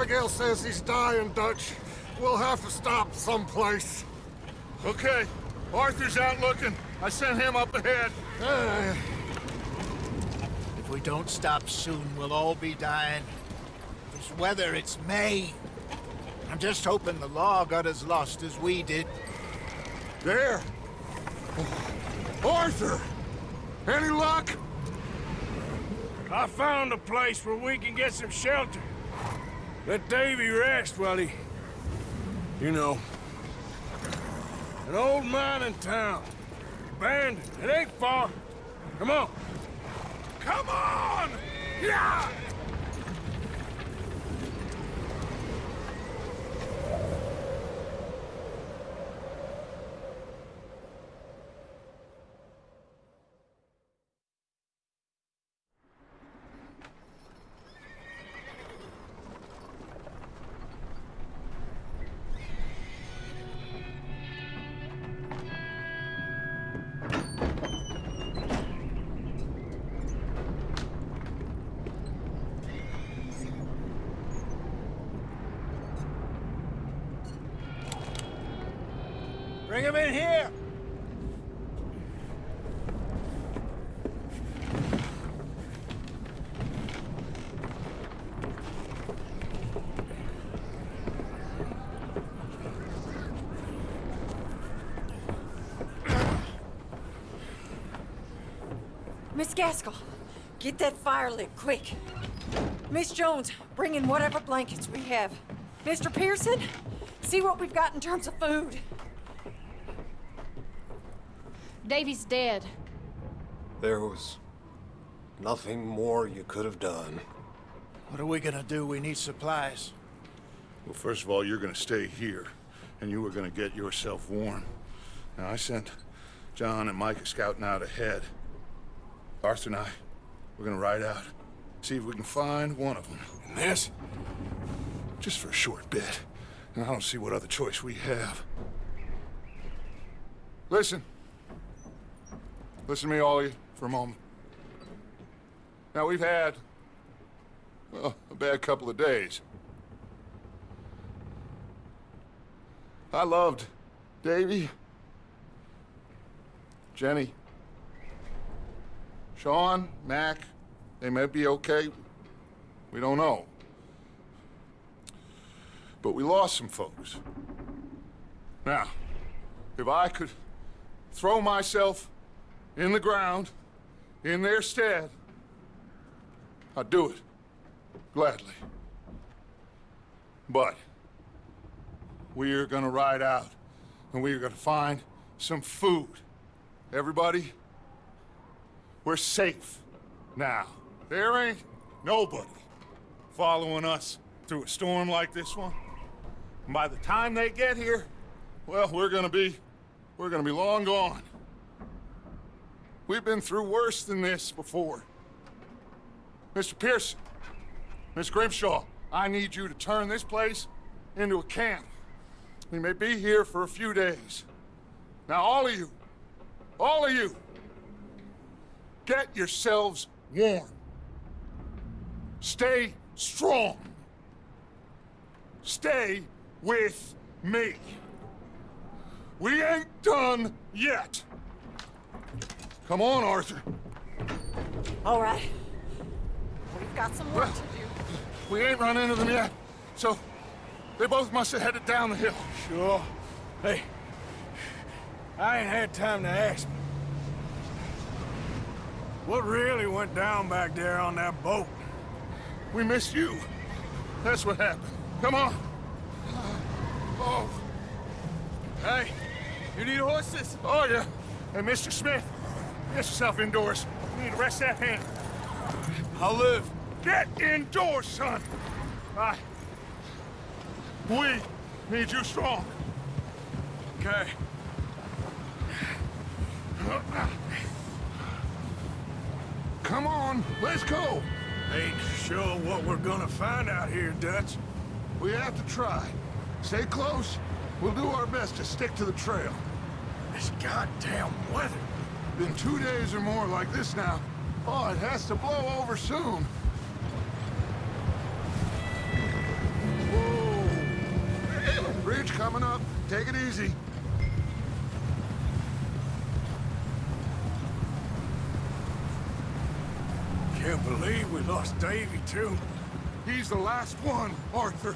Abigail says he's dying, Dutch. We'll have to stop someplace. Okay. Arthur's out looking. I sent him up ahead. Uh, If we don't stop soon, we'll all be dying. This weather, it's May. I'm just hoping the law got as lost as we did. there. Arthur! Any luck? I found a place where we can get some shelter. Let Davy rest while he... You know. An old mining town. Abandoned. It ain't far. Come on. Come on! Yeah! Gaskell, get that fire lit, quick. Miss Jones, bring in whatever blankets we have. Mr. Pearson, see what we've got in terms of food. Davy's dead. There was nothing more you could have done. What are we gonna do? We need supplies. Well, first of all, you're gonna stay here, and you are gonna get yourself warm. Now, I sent John and Micah scouting out ahead. Arthur and I, we're gonna ride out, see if we can find one of them. And this, just for a short bit. And I don't see what other choice we have. Listen. Listen to me, all you, for a moment. Now, we've had, well, a bad couple of days. I loved Davy, Jenny, Sean, Mac. They may be okay. We don't know. But we lost some folks. Now, if I could throw myself in the ground in their stead, I'd do it. Gladly. But we're gonna ride out and we're gonna find some food. Everybody, we're safe now. There ain't nobody following us through a storm like this one. And by the time they get here, well, we're gonna be, we're gonna be long gone. We've been through worse than this before. Mr. Pearson, Miss Grimshaw, I need you to turn this place into a camp. We may be here for a few days. Now, all of you, all of you, get yourselves warm. Stay strong. Stay with me. We ain't done yet. Come on, Arthur. All right. We've got some work to do. We ain't run into them yet, so they both must have headed down the hill. Sure. Hey, I ain't had time to ask. What really went down back there on that boat? We missed you. That's what happened. Come on. Oh, Hey, you need horses? oh yeah. And Mr. Smith, get yourself indoors. You need to rest that hand. I'll live. Get indoors, son. I. We need you strong. Okay. Come on, let's go. Ain't sure what we're gonna find out here, Dutch. We have to try. Stay close. We'll do our best to stick to the trail. This goddamn weather. Been two days or more like this now. Oh, it has to blow over soon. Whoa! Bridge coming up. Take it easy. Can't believe we lost Davy, too. He's the last one, Arthur.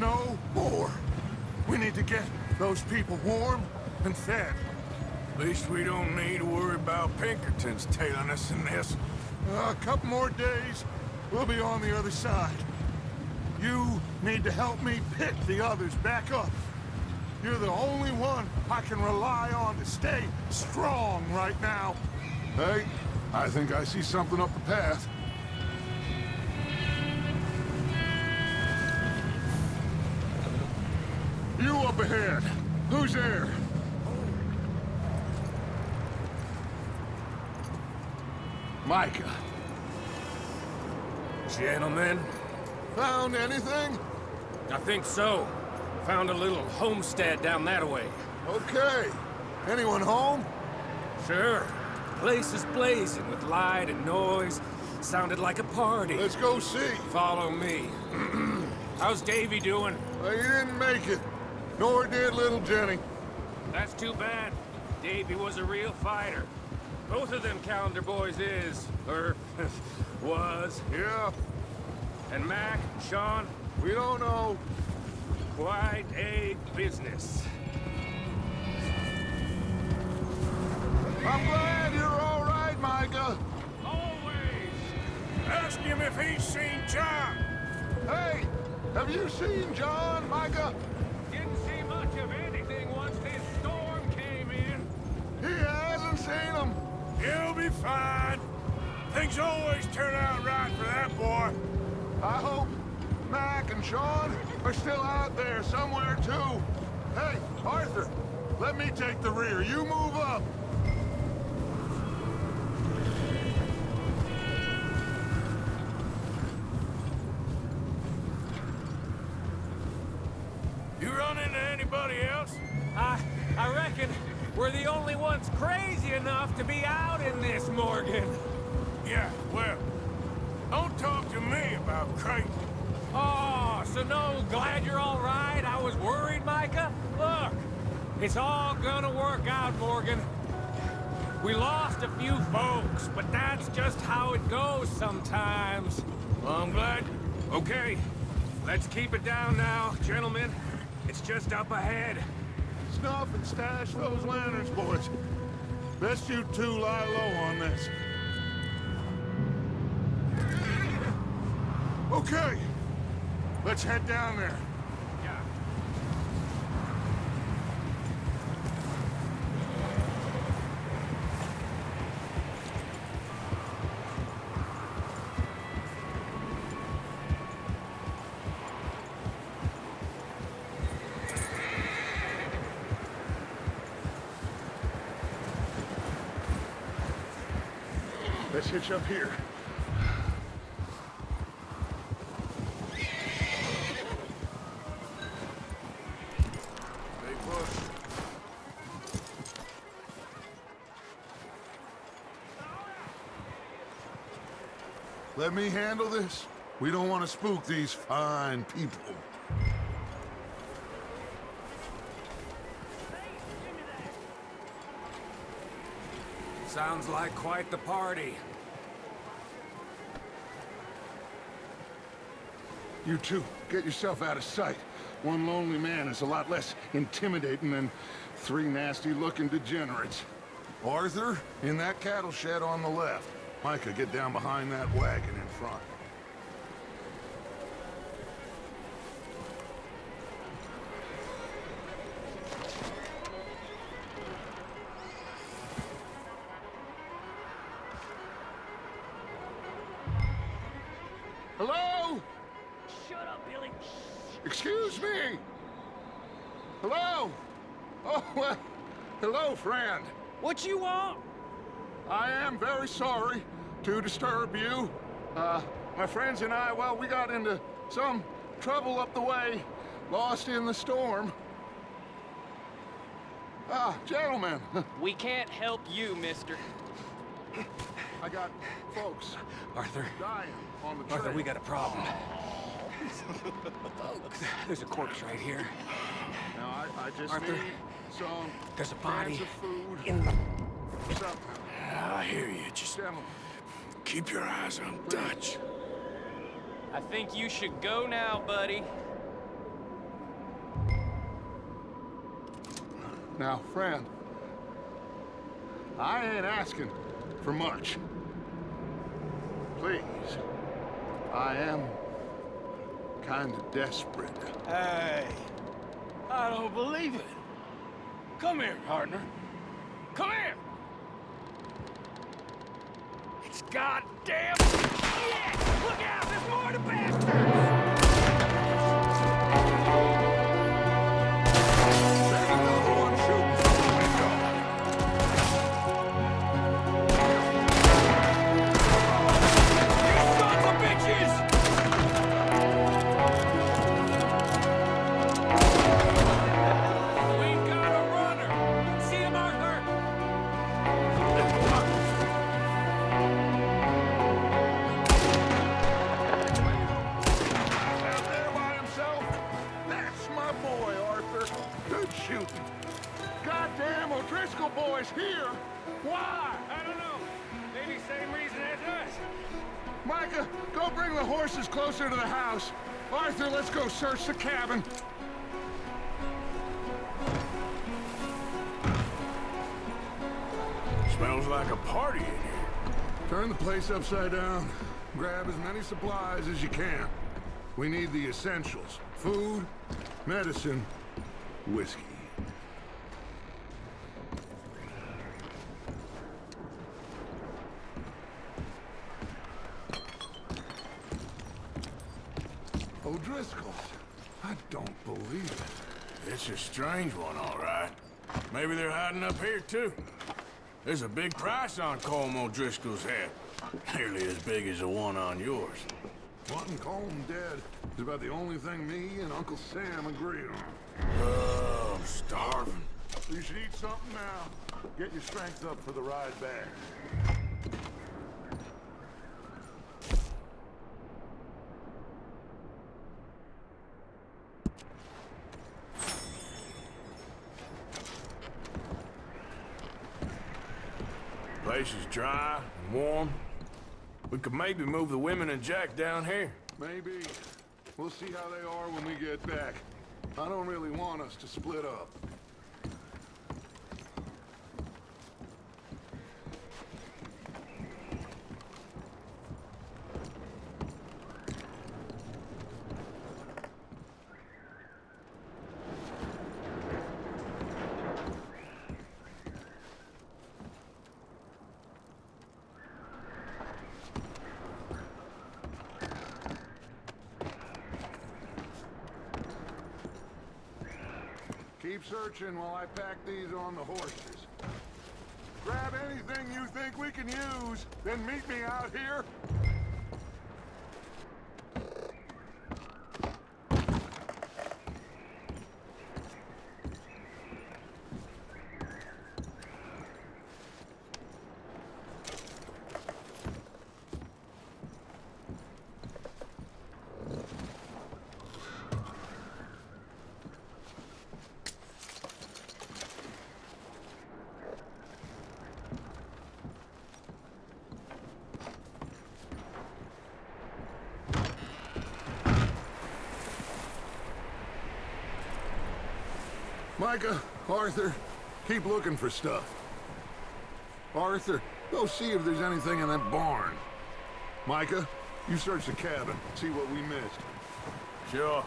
No more. We need to get those people warm and fed. At least we don't need to worry about Pinkertons tailing us in this. a couple more days, we'll be on the other side. You need to help me pick the others back up. You're the only one I can rely on to stay strong right now. Hey, I think I see something up the path. You up ahead. Who's there? Micah. Gentlemen, Found anything? I think so. Found a little homestead down that way. Okay. Anyone home? Sure. Place is blazing with light and noise. Sounded like a party. Let's go see. Follow me. How's Davy doing? Uh, he didn't make it. Nor did little Jenny. That's too bad. Davy was a real fighter. Both of them Callander boys is, or was. Yeah, And Mac, Sean, we don't know. quite a business. I'm glad you're all right, Micah. Always. Ask him if he's seen John. Hey, have you seen John, Micah? Didn't see much of anything once this storm came in. He hasn't seen him. He'll be fine. Things always turn out right for that boy. I hope Mac and Sean are still out there somewhere, too. Hey, Arthur, let me take the rear. You move up. We're the only ones crazy enough to be out in this, Morgan. Yeah, well, don't talk to me about Creighton. Oh, so no, glad you're all right. I was worried, Micah. Look, it's all gonna work out, Morgan. We lost a few folks, but that's just how it goes sometimes. Well, I'm glad. Okay, let's keep it down now, gentlemen. It's just up ahead. Snuff and stash those lanterns, boys. Best you two lie low on this. Okay. Let's head down there. Hitch up here. Let me handle this. We don't want to spook these fine people. Sounds like quite the party. You two, get yourself out of sight. One lonely man is a lot less intimidating than three nasty-looking degenerates. Arthur, in that cattle shed on the left. Micah, get down behind that wagon in front. What you want? I am very sorry to disturb you. Uh, my friends and I, well, we got into some trouble up the way, lost in the storm. Ah, gentlemen, We can't help you, mister. I got folks Arthur, dying on the trail. Arthur, we got a problem. There's a corpse right here. Now, I, I just Arthur, need some there's a cans body of food. in the... Something. Ah, I hear you. Just keep your eyes on Dutch. I think you should go now, buddy. Now, friend, I ain't asking for much. Please, I am kind of desperate. Hey, I don't believe it. Come here, partner. Come here. It's goddamn. Yeah! Look out! There's more to bastards! Micah, go bring the horses closer to the house. Arthur, let's go search the cabin. Smells like a party in here. Turn the place upside down. Grab as many supplies as you can. We need the essentials. Food, medicine, whiskey. O'Driscoll's. I don't believe It's a strange one, all right. Maybe they're hiding up here, too. There's a big price on Colm O'Driscoll's head. Nearly as big as the one on yours. Wanting Colm dead is about the only thing me and Uncle Sam agree on. Oh, I'm starving. You should eat something now. Get your strength up for the ride back. Place is dry and warm. We could maybe move the women and Jack down here. Maybe. We'll see how they are when we get back. I don't really want us to split up. While I pack these on the horses. Grab anything you think we can use, then meet me out here. Micah, Arthur, keep looking for stuff. Arthur, go see if there's anything in that barn. Micah, you search the cabin, see what we missed. Sure.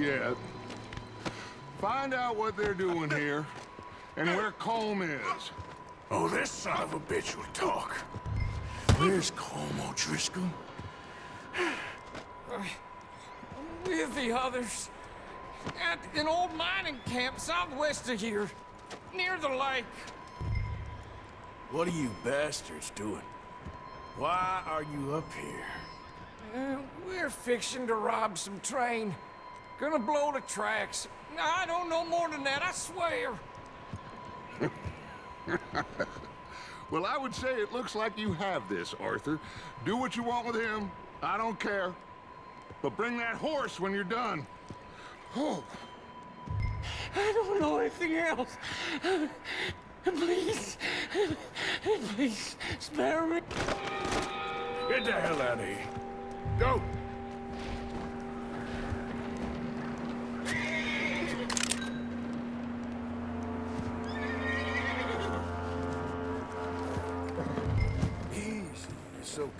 Yet. Find out what they're doing here and where Colm is. Oh, this son of a bitch will talk. Where's Colm O'Driscoll? With the others. At an old mining camp southwest of here. Near the lake. What are you bastards doing? Why are you up here? Uh, we're fixing to rob some train. Gonna blow the tracks. I don't know more than that, I swear. Well, I would say it looks like you have this, Arthur. Do what you want with him. I don't care. But bring that horse when you're done. Oh, I don't know anything else. Please. Please, spare me. Get the hell out of here. Go!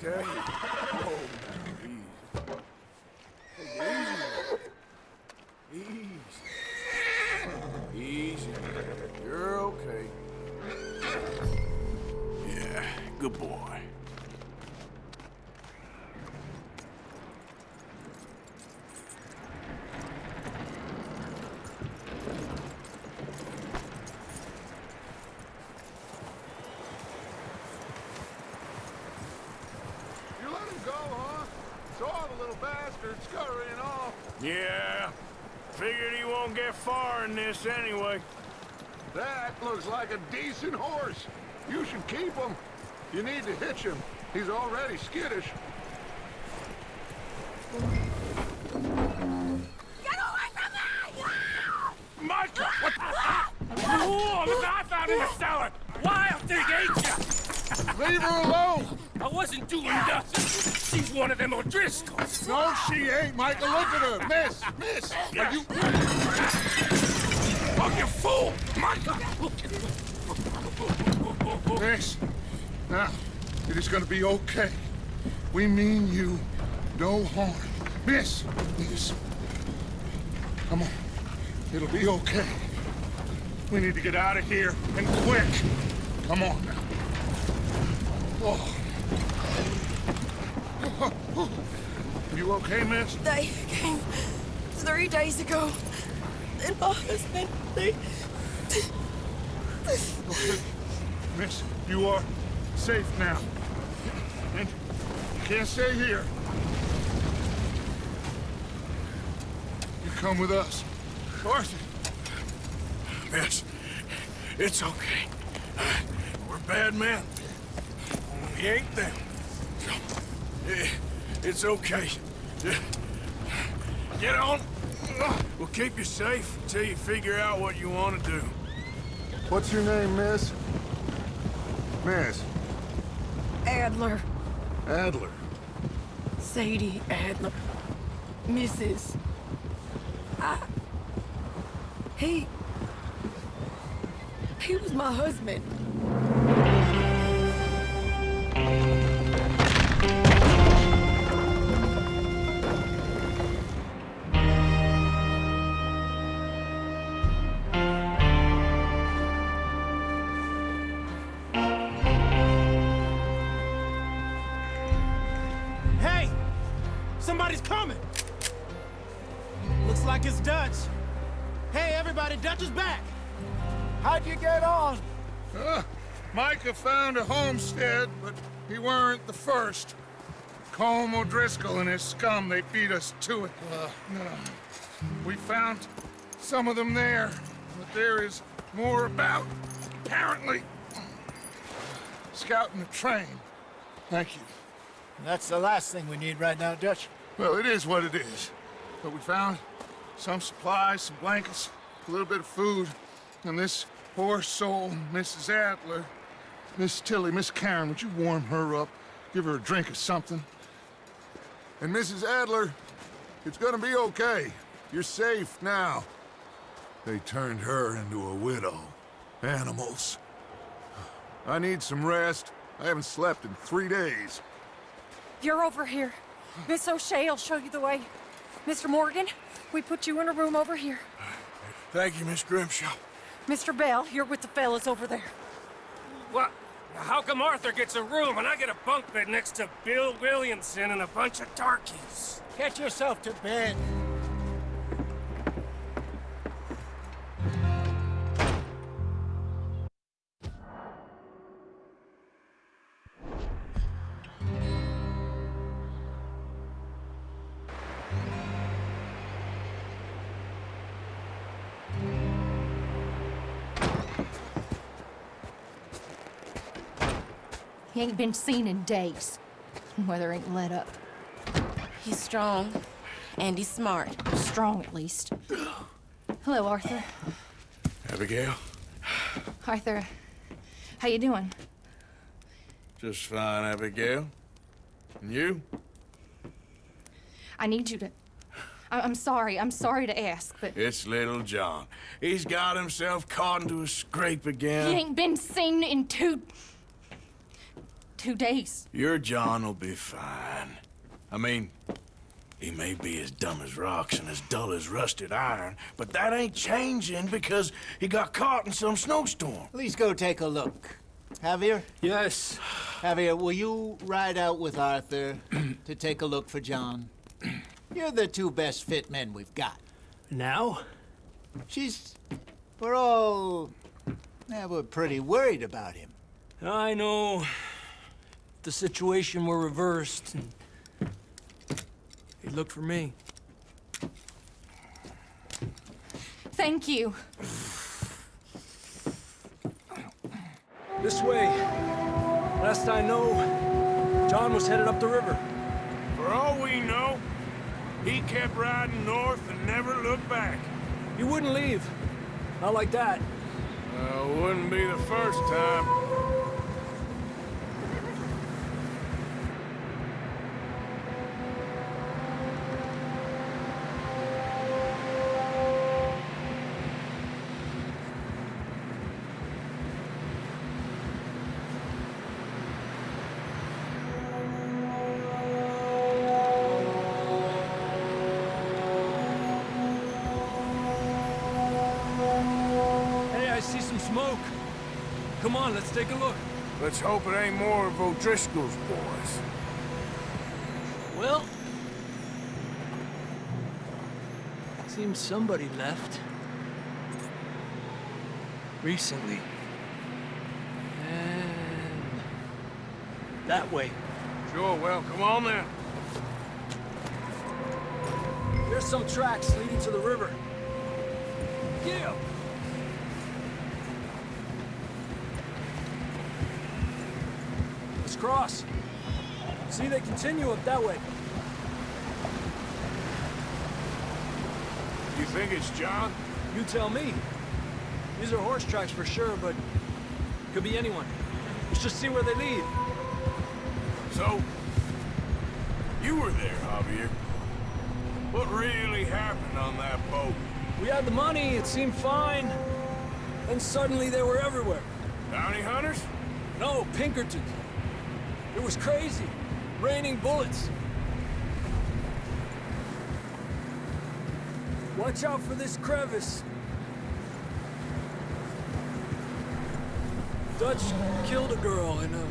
Okay. Like a decent horse. You should keep him. You need to hitch him. He's already skittish. Micah! What the? Whoa, look what I found in the cellar! Wild thing, ain't ya? Leave her alone! I wasn't doing nothing. She's one of them O'Driscolls. No, she ain't, Micah. Look at her. Miss, miss. Are you... Oh, you fool! Micah! Miss. Now, it is gonna be okay. We mean you no harm. Miss, miss. Come on. It'll be okay. We need to get out of here, and quick. Come on now. Oh. You okay, miss? They came three days ago. And my husband, they... Miss, you are safe now. And you can't stay here. You come with us. Arthur, Miss, it's okay. We're bad men. We ain't them. It's okay. Get on. We'll keep you safe until you figure out what you want to do. what's your name, miss? Miss Adler. Adler. Sadie Adler. Mrs. I... He... He was my husband. Micah found a homestead, but he weren't the first. Colm O'Driscoll and his scum, they beat us to it. Uh, we found some of them there, but there is more about, apparently. Scouting the train. Thank you. That's the last thing we need right now, Dutch. Well, it is what it is. But we found some supplies, some blankets, a little bit of food, and this poor soul, Mrs. Adler, Miss Tilly, Miss Karen, would you warm her up? Give her a drink or something? And Mrs. Adler, it's gonna be okay. You're safe now. They turned her into a widow. Animals. I need some rest. I haven't slept in three days. You're over here. Miss O'Shea will show you the way. Mr. Morgan, we put you in a room over here. Thank you, Miss Grimshaw. Mr. Bell, you're with the fellas over there. What? How come Arthur gets a room and I get a bunk bed next to Bill Williamson and a bunch of darkies? Get yourself to bed. He ain't been seen in days. Weather ain't let up. He's strong, and he's smart. Strong, at least. Hello, Arthur. Abigail? Arthur, how you doing? Just fine, Abigail. And you? I need you to... I- I'm sorry. I'm sorry to ask, but It's little John. He's got himself caught into a scrape again. he ain't been seen in two... two days. Your John will be fine. I mean, he may be as dumb as rocks and as dull as rusted iron, but that ain't changing because he got caught in some snowstorm. Please go take a look. Javier? Yes. Javier, will you ride out with Arthur to take a look for John? You're the two best fit men we've got. Now? She's... We're all... Yeah, we're pretty worried about him. I know. The situation were reversed. and He looked for me. Thank you. This way. Last I know, John was headed up the river. For all we know, he kept riding north and never looked back. He wouldn't leave. Not like that. Uh, wouldn't be the first time. Let's hope it ain't more of O'Driscoll's boys. Well... Seems somebody left. Recently. And... That way. Sure, well, come on then. There's some tracks leading to the river. Yeah. Let's cross. See, they continue up that way. You think it's John? You tell me. These are horse tracks for sure, but could be anyone. Let's just see where they lead. So, you were there, Javier. What really happened on that boat? We had the money, it seemed fine. Then suddenly they were everywhere. Bounty hunters? No, Pinkertons. It was crazy. Raining bullets. Watch out for this crevice. Dutch killed a girl in a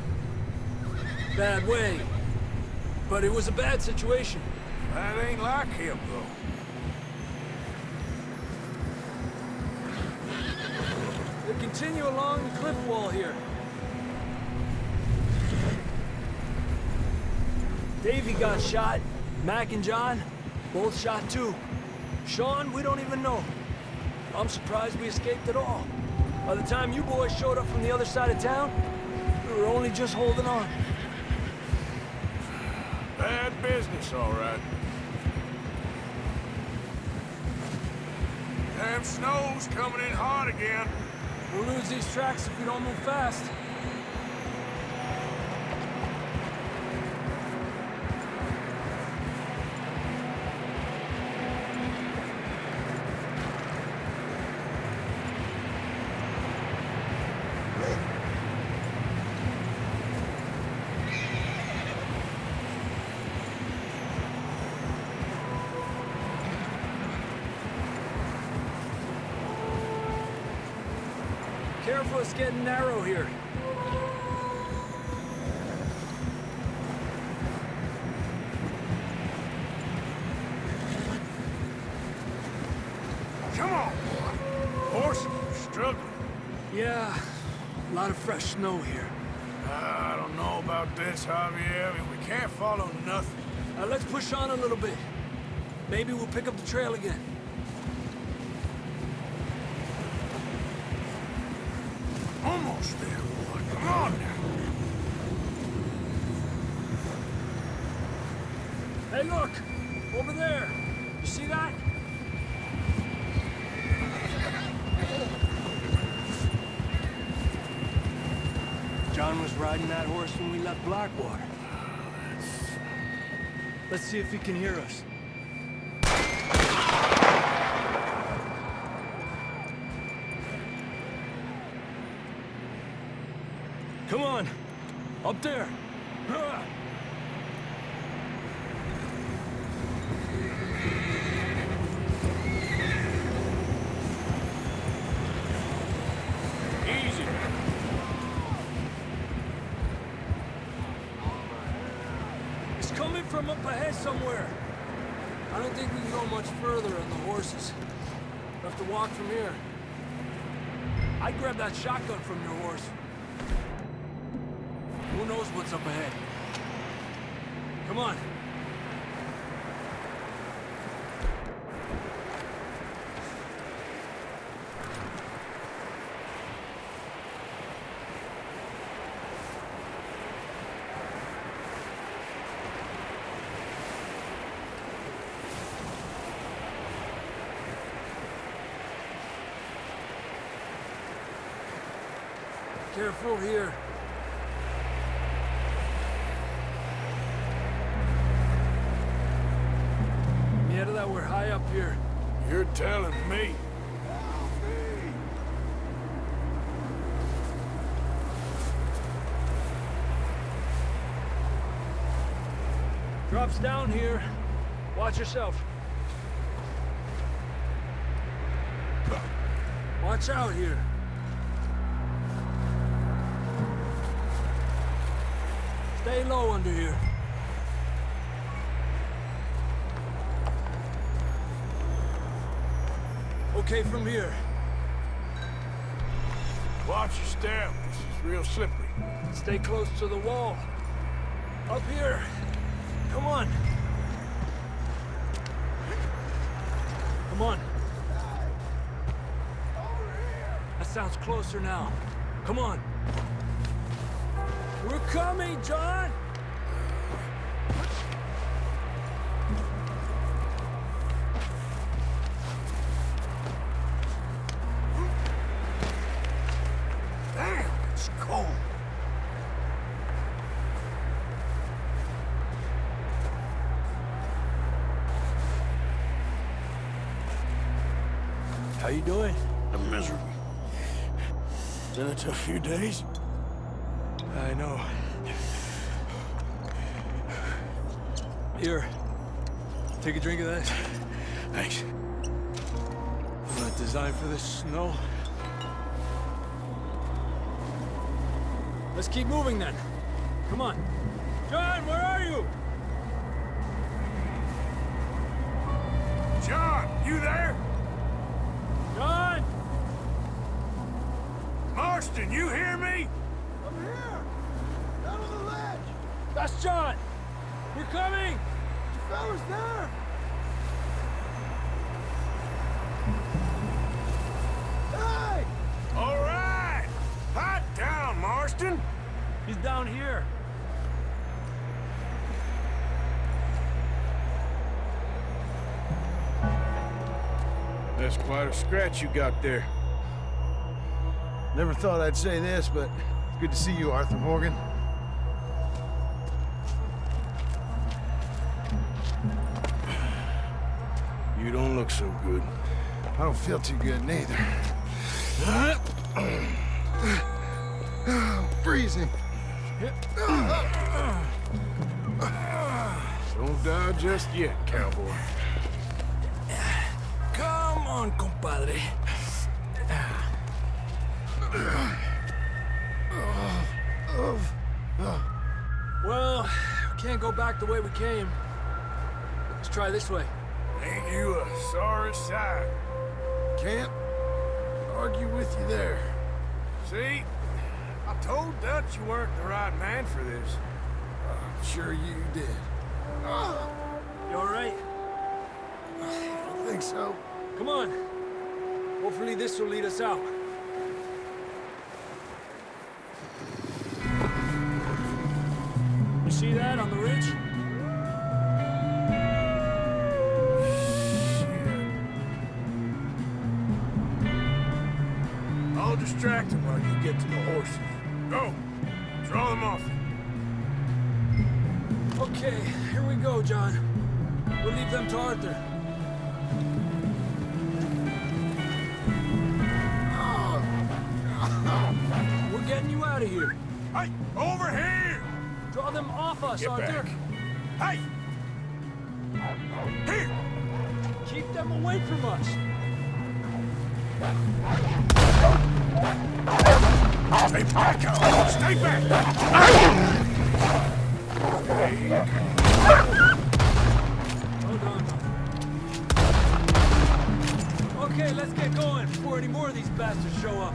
bad way. But it was a bad situation. That ain't like him, though. They continue along the cliff wall here. Davy got shot. Mac and John, both shot too. Sean, we don't even know. I'm surprised we escaped at all. By the time you boys showed up from the other side of town, we were only just holding on. Bad business, all right. Damn snow's coming in hot again. We'll lose these tracks if we don't move fast. Careful, it's getting narrow here. Come on, boy. Horses are struggling. Yeah, a lot of fresh snow here. I don't know about this, Javier. I mean, we can't follow nothing. Uh, let's push on a little bit. Maybe we'll pick up the trail again. Almost there, boy. Come on now. Hey, look! Over there! You see that? John was riding that horse when we left Blackwater. Let's see if he can hear us. Come on! Up there! Hurrah! Easy. It's coming from up ahead somewhere. I don't think we can go much further on the horses. We'll have to walk from here. I grabbed that shotgun from your horse. Who knows what's up ahead? Come on. Careful here. That we're high up here. You're telling me. Drops down here. Watch yourself. Watch out here. Stay low under here. Okay from here. Watch your step. This is real slippery. Stay close to the wall. Up here. Come on. Come on. That sounds closer now. Come on. Coming, John! Damn, it's cold. How you doing? I'm miserable. Been a tough few days. I know. Here. Take a drink of that. Thanks. I'm not designed for this snow. Let's keep moving then. Come on. John, where are you? John, you there? John! Marston, you hear me? I'm here! Down on the ledge! That's John! We're coming! The fella's there! Hey! All right. Hot down, Marston. He's down here. That's quite a scratch you got there. Never thought I'd say this, but it's good to see you, Arthur Morgan. I don't feel too good neither. Freezing. Don't die just yet, cowboy. Come on, compadre. Well, we can't go back the way we came. Let's try this way. Ain't you a sorry sight? Can't argue with you there. See? I told Dutch you weren't the right man for this. I'm sure you did. You all right? I don't think so. Come on. Hopefully this will lead us out. You see that on the ridge? Distract him while you get to the horses. Go! Draw them off. Okay, here we go, John. We'll leave them to Arthur. Ah. We're getting you out of here. Hey, over here! Draw them off us, Get Arthur. back. Hey! Here! Keep them away from us. Stay back, Stay back! Okay, let's get going before any more of these bastards show up.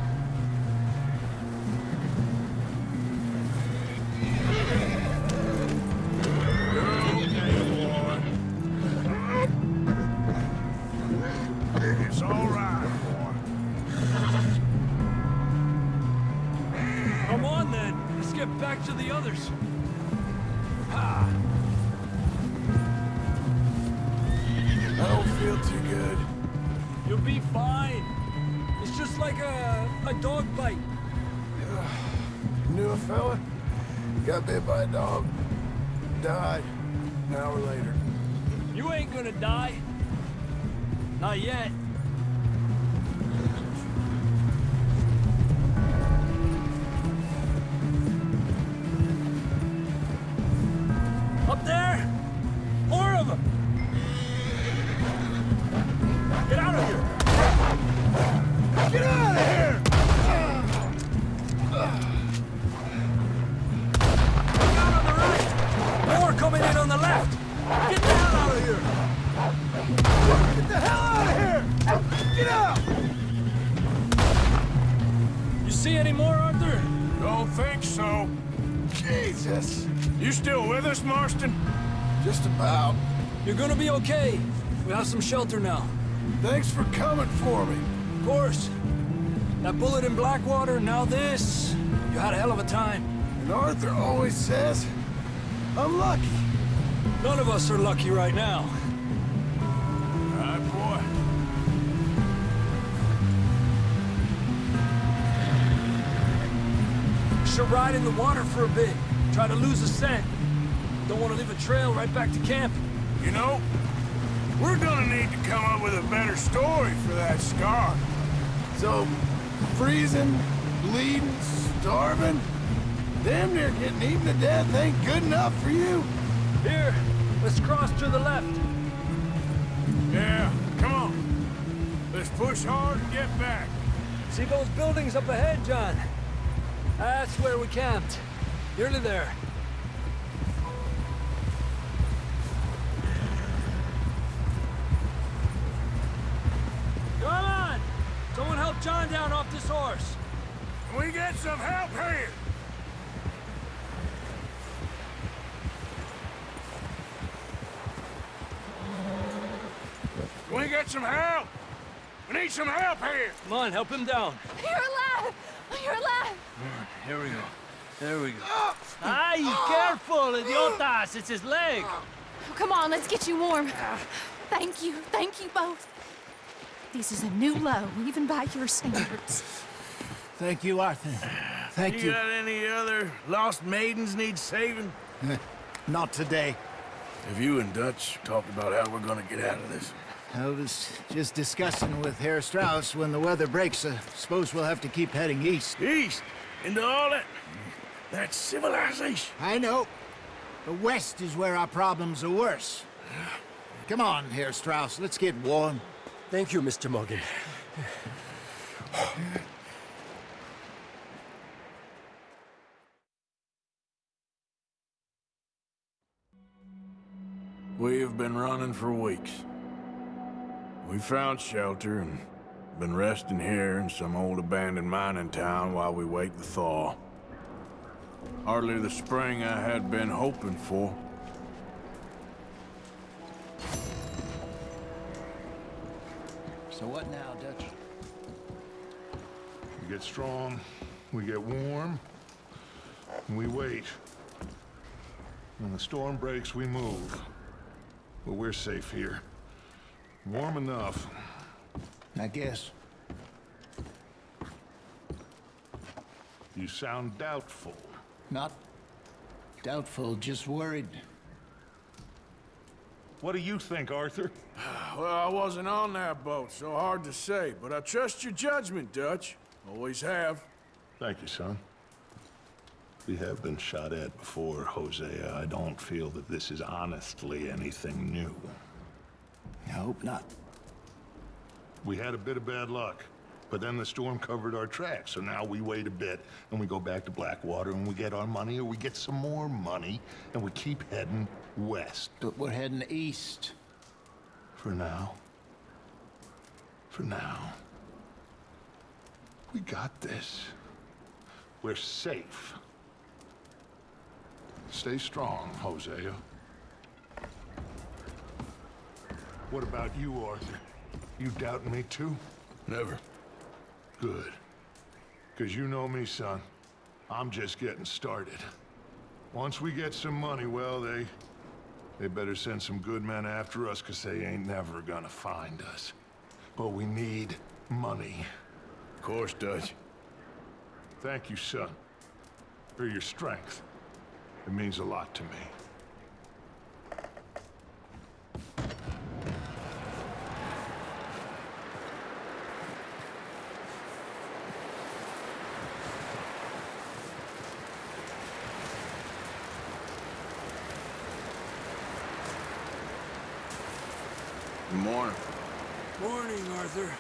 Others. Ha! I don't feel too good. You'll be fine. It's just like a, a dog bite. Knew a fella? Got bit by a dog. Died. An hour later. You ain't gonna die. Not yet. Just about. You're gonna be okay. We have some shelter now. Thanks for coming for me. Of course. That bullet in Blackwater, now this. You had a hell of a time. And Arthur always says, I'm lucky. None of us are lucky right now. Right, boy. Should ride in the water for a bit. Try to lose a scent. Don't want to leave a trail right back to camp. You know, we're gonna need to come up with a better story for that scar. So, freezing, bleeding, starving, damn near getting eaten to death ain't good enough for you. Here, let's cross to the left. Yeah, come on. Let's push hard and get back. See those buildings up ahead, John? That's where we camped. Nearly there. Help John down off this horse. Can we get some help here? Can we get some help? We need some help here. Come on, help him down. You're alive! You're alive! Here we go. There we go. Ay, careful, idiotas! It's his leg! Oh, come on, let's get you warm. Thank you, thank you both. This is a new low, even by your standards. Thank you, Arthur. Thank You got any other lost maidens need saving? Not today. Have you and Dutch talked about how we're gonna get out of this? I was just discussing with Herr Strauss when the weather breaks. I suppose we'll have to keep heading east. East? Into all that... that civilization? I know. The west is where our problems are worse. Come on, Herr Strauss, let's get warm. Thank you, Mr. Morgan. We have been running for weeks. We found shelter and been resting here in some old abandoned mining town while we wait the thaw. Hardly the spring I had been hoping for. So what now, Dutch? We get strong, we get warm, and we wait. When the storm breaks, we move. But we're safe here. Warm enough. I guess. You sound doubtful. Not doubtful, just worried. What do you think, Arthur? Well, I wasn't on that boat, so hard to say, but I trust your judgment, Dutch. Always have. Thank you, son. We have been shot at before, Hosea. I don't feel that this is honestly anything new. I hope not. We had a bit of bad luck, but then the storm covered our tracks, so now we wait a bit, and we go back to Blackwater, and we get our money, or we get some more money, and we keep heading west. But we're heading east. For now. For now. We got this. We're safe. Stay strong, Hosea. What about you, Arthur? You doubting me too? Never. Good. Because you know me, son. I'm just getting started. Once we get some money, well, they... They better send some good men after us, because they ain't never gonna find us. But we need money. Of course, Dutch. Thank you, son. For your strength. It means a lot to me. Arthur.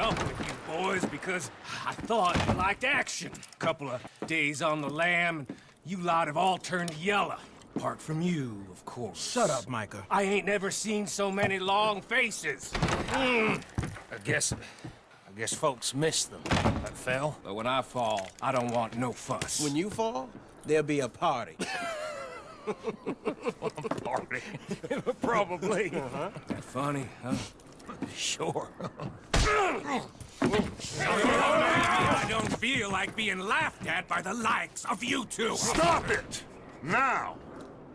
Up with you boys because I thought you liked action. Couple of days on the lam, and you lot have all turned yellow. Apart from you, of course. Shut up, Micah. I ain't never seen so many long faces. Mm. I guess... I guess folks miss them. I fell, but when I fall, I don't want no fuss. When you fall, there'll be a party. party. Probably. Uh-huh. That funny, huh? Sure. I don't feel like being laughed at by the likes of you two. Stop it! Now!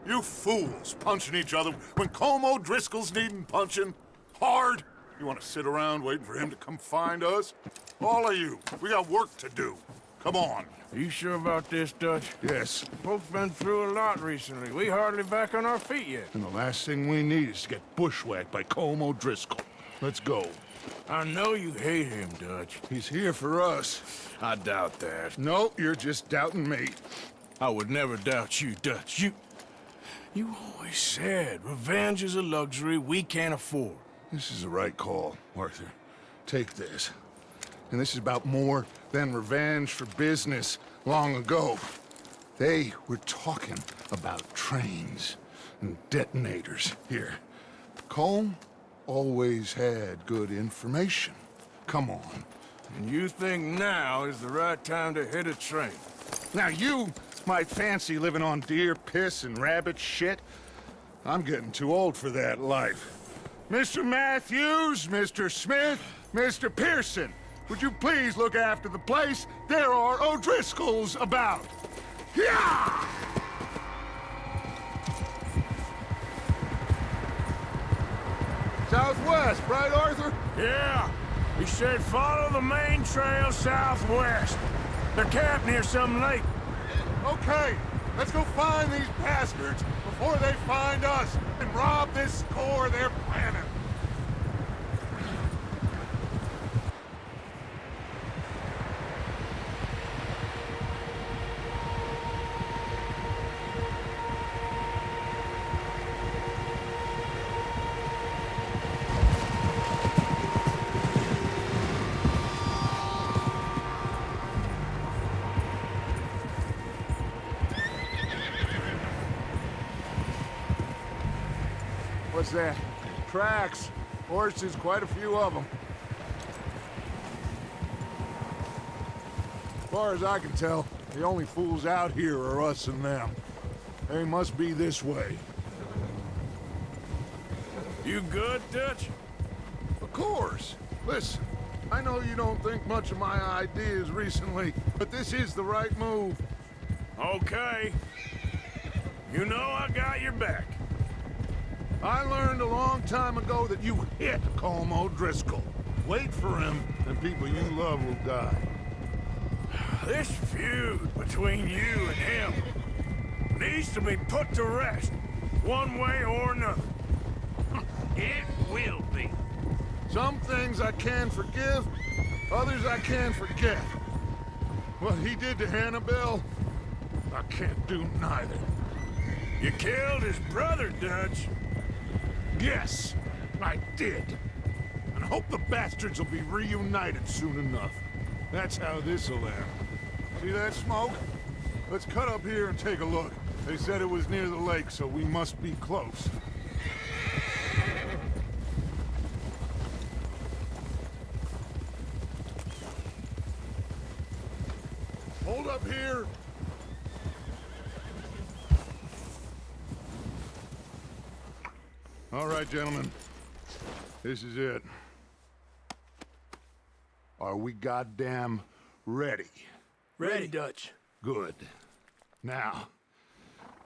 You fools punching each other when Colm O'Driscoll's needing punching. Hard! You want to sit around waiting for him to come find us? All of you, we got work to do. Come on. Are you sure about this, Dutch? Yes. Folks been through a lot recently. We hardly back on our feet yet. And the last thing we need is to get bushwhacked by Colm O'Driscoll. Let's go. I know you hate him, Dutch. He's here for us. I doubt that. No, you're just doubting me. I would never doubt you, Dutch. You... You always said revenge is a luxury we can't afford. This is the right call, Arthur. Take this. And this is about more than revenge for business long ago. They were talking about trains and detonators here. Colm always had good information. Come on. And you think now is the right time to hit a train? Now you might fancy living on deer piss and rabbit shit. I'm getting too old for that life. Mr. Matthews, Mr. Smith, Mr. Pearson, would you please look after the place? There are O'Driscolls about. Yeah! Southwest, right, Arthur? Yeah. He said follow the main trail southwest. They're camped near some lake. Okay, let's go find these bastards before they find us and rob this core they're planning. That? Tracks. Horses, quite a few of them. As far as I can tell, the only fools out here are us and them. They must be this way. You good, Dutch? Of course. Listen, I know you don't think much of my ideas recently, but this is the right move. Okay. You know I got your back. I learned a long time ago that you hit Colm O'Driscoll. Wait for him, and people you love will die. This feud between you and him needs to be put to rest, one way or another. It will be. Some things I can forgive, others I can forget. What he did to Annabelle, I can't do neither. You killed his brother, Dutch. Yes, I did. And hope the bastards will be reunited soon enough. That's how this'll end. See that smoke? Let's cut up here and take a look. They said it was near the lake, so we must be close. Hold up here. All right, gentlemen. This is it. Are we goddamn ready? Ready, Dutch. Good. Now,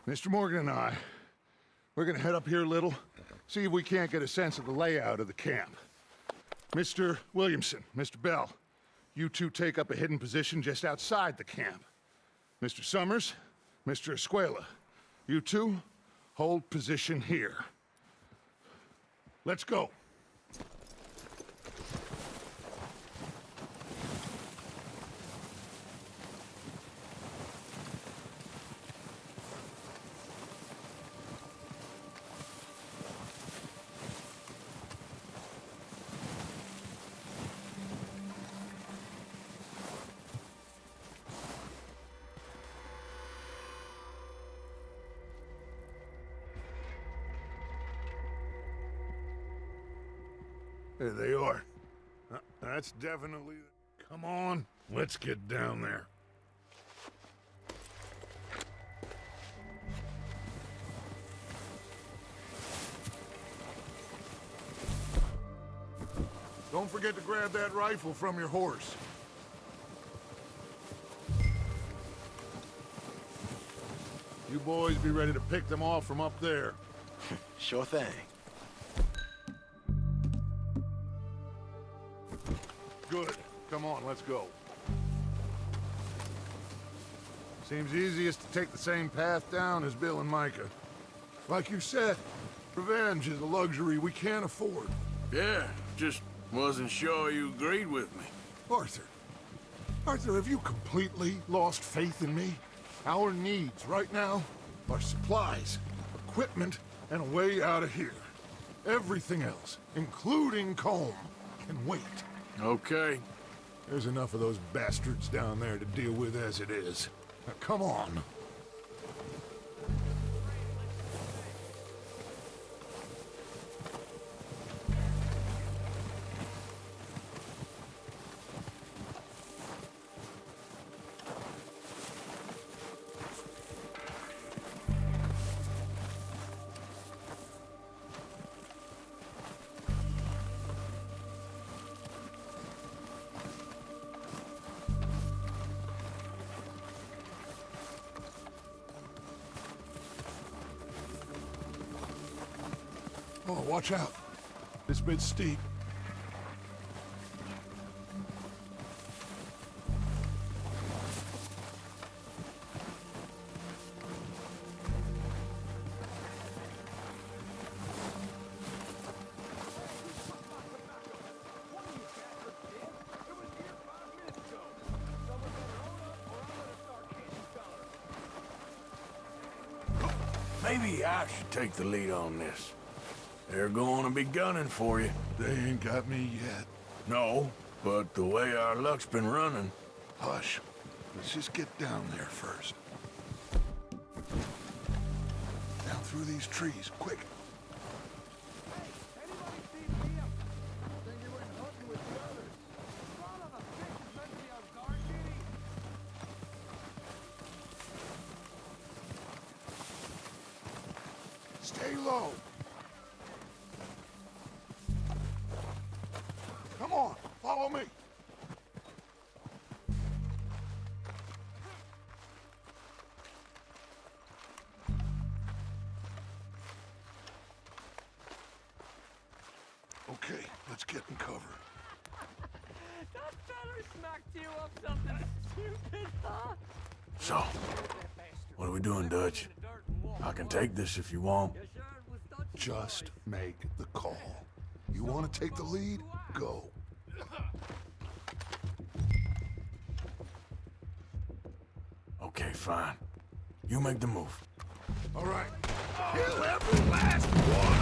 Mr. Morgan and I, we're gonna head up here a little, see if we can't get a sense of the layout of the camp. Mr. Williamson, Mr. Bell, you two take up a hidden position just outside the camp. Mr. Summers, Mr. Escuela, you two hold position here. Let's go. That's definitely... Come on, let's get down there. Don't forget to grab that rifle from your horse. You boys be ready to pick them off from up there. Sure thing. Good. Come on, let's go. Seems easiest to take the same path down as Bill and Micah. Like you said, revenge is a luxury we can't afford. Yeah, just wasn't sure you agreed with me. Arthur. Arthur, have you completely lost faith in me? Our needs right now are supplies, equipment, and a way out of here. Everything else, including Colm, can wait. Okay. There's enough of those bastards down there to deal with as it is. Now, come on. Watch out. This bit's steep. Maybe I should take the lead on this. They're gonna be gunning for you. They ain't got me yet. No, but the way our luck's been running... Hush. Let's just get down there first. Down through these trees, quick. Stay low! Doing, Dutch? I can take this if you want. Just make the call. You want to take the lead? Go. Okay, fine. You make the move. All right. Kill every last one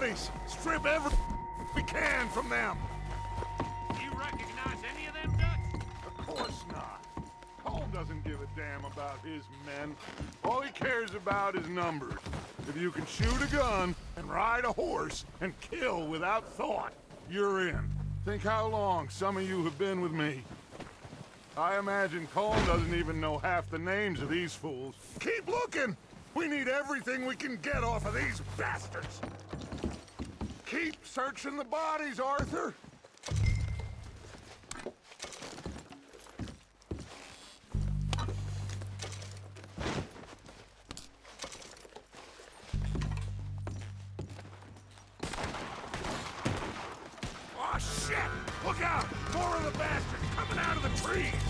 bodies! Strip every we can from them! You recognize any of them, Dutch? Of course not. Colm doesn't give a damn about his men. All he cares about is numbers. If you can shoot a gun and ride a horse and kill without thought, you're in. Think how long some of you have been with me. I imagine Colm doesn't even know half the names of these fools. Keep looking! We need everything we can get off of these bastards! Keep searching the bodies, Arthur! Oh, shit! Look out! More of the bastards coming out of the trees!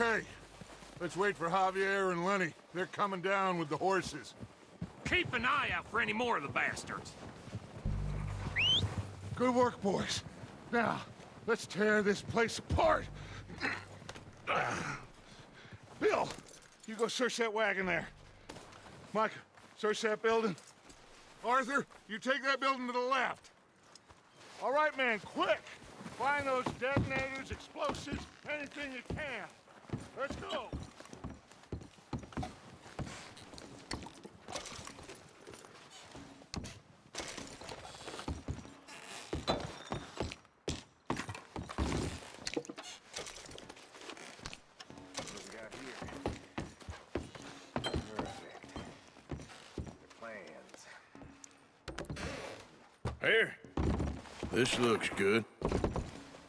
Okay, let's wait for Javier and Lenny. They're coming down with the horses. Keep an eye out for any more of the bastards. Good work, boys. Now, let's tear this place apart. Bill, you go search that wagon there. Mike, search that building. Arthur, you take that building to the left. All right, man, quick! Find those detonators, explosives, anything you can. Let's go! What do we got here? Perfect. The plans. Here. This looks good.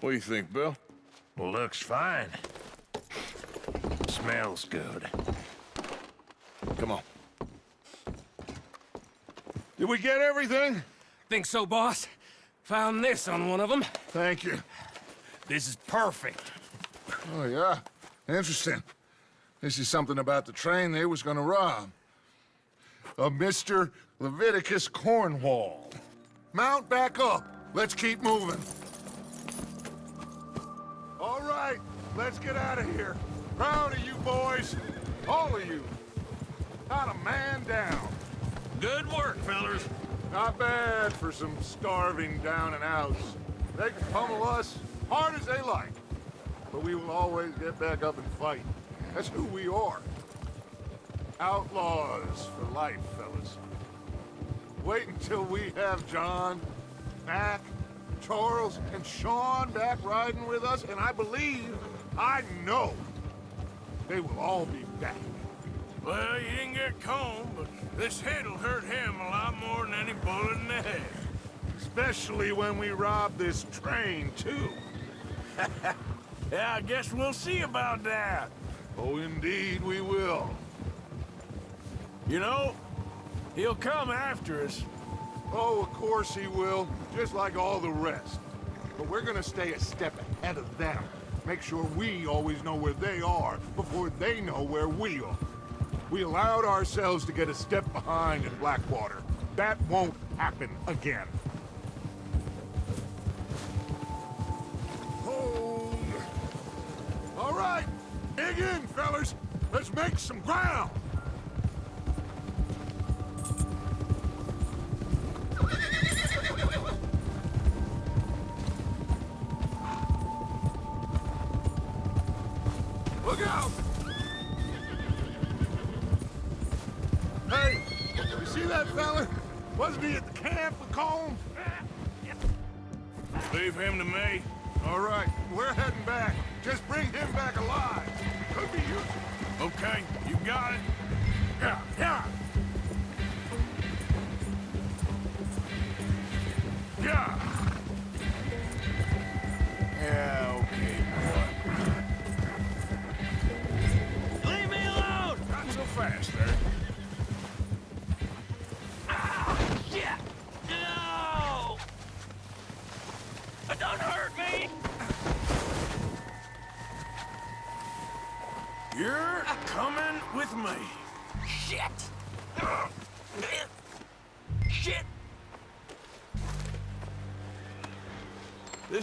What do you think, Bill? Looks fine. Smells good. Come on. Did we get everything? Think so, boss? Found this on one of them. Thank you. This is perfect. Oh, yeah? Interesting. This is something about the train they was gonna rob. A Mr. Leviticus Cornwall. Mount back up. Let's keep moving. All right, let's get out of here. Proud of you boys. All of you. Not a man down. Good work, fellers. Not bad for some starving down and outs. They can pummel us hard as they like. But we will always get back up and fight. That's who we are. Outlaws for life, fellas. Wait until we have John, Mac, Charles, and Sean back riding with us, and I believe, I know, they will all be back. Well, you didn't get Colm, but this hit'll hurt him a lot more than any bullet in the head. Especially when we rob this train, too. Yeah, I guess we'll see about that. Oh, indeed we will. You know, he'll come after us. Oh, of course he will, just like all the rest. But we're gonna stay a step ahead of them. Make sure we always know where they are before they know where we are. We allowed ourselves to get a step behind in Blackwater. That won't happen again. All right, dig in, fellas. Let's make some ground.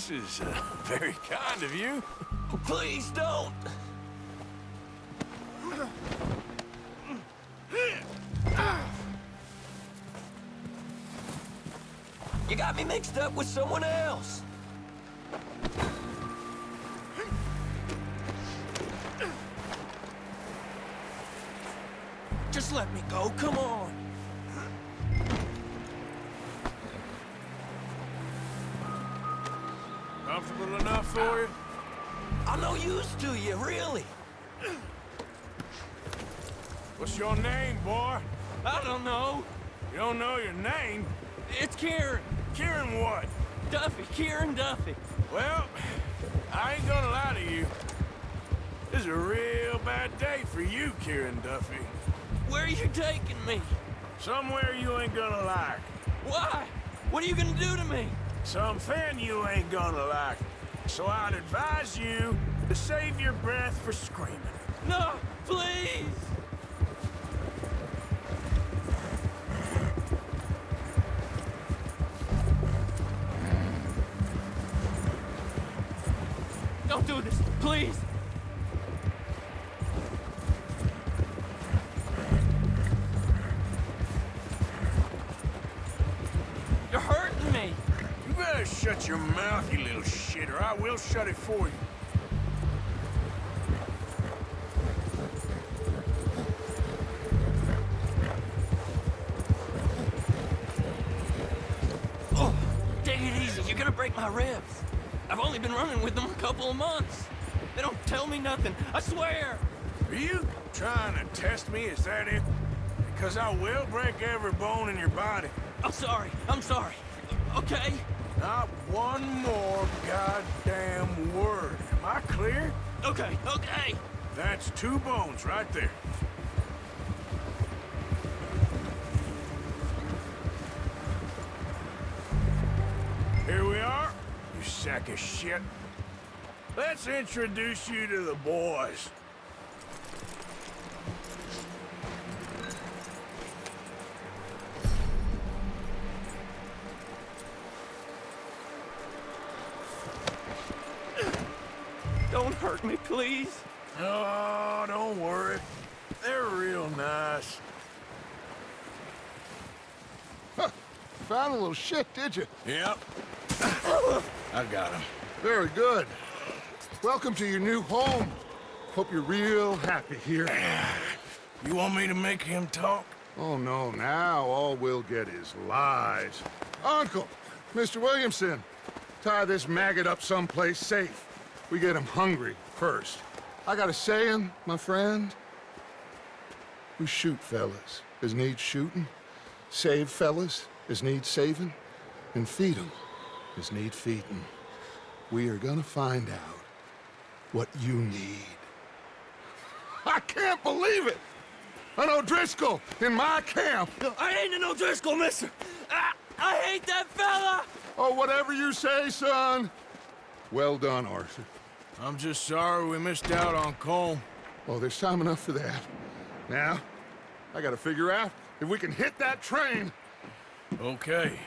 This is uh, very kind of you. Please don't! You got me mixed up with someone else. Just let me go, come on. For you? I'm no use to you, really. What's your name, boy? I don't know. You don't know your name? It's Kieran. Kieran what? Duffy, Kieran Duffy. Well, I ain't gonna lie to you. This is a real bad day for you, Kieran Duffy. Where are you taking me? Somewhere you ain't gonna like. Why? What are you gonna do to me? Something you ain't gonna like. So I'd advise you to save your breath for screaming. No, please. Couple of months. They don't tell me nothing. I swear. Are you trying to test me? Is that it? Because I will break every bone in your body. I'm sorry. I'm sorry. Okay? Not one more goddamn word. Am I clear? Okay, okay. That's two bones right there. Here we are, you sack of shit. Let's introduce you to the boys. Don't hurt me, please. Oh, don't worry. They're real nice. Found a little shit, did you? Yep. I got him. Very good. Welcome to your new home. Hope you're real happy here. You want me to make him talk? Oh, no, now all we'll get is lies. Uncle, Mr. Williamson, tie this maggot up someplace safe. We get him hungry first. I got a saying, my friend. We shoot fellas as need shooting, save fellas as need saving, and feed 'em as need feeding. We are gonna find out what you need. I can't believe it! An O'Driscoll in my camp! I ain't an O'Driscoll, mister! I, I hate that fella! Oh, whatever you say, son. Well done, Arthur. I'm just sorry we missed out on Colm. Oh, there's time enough for that. Now, I gotta figure out if we can hit that train. Okay,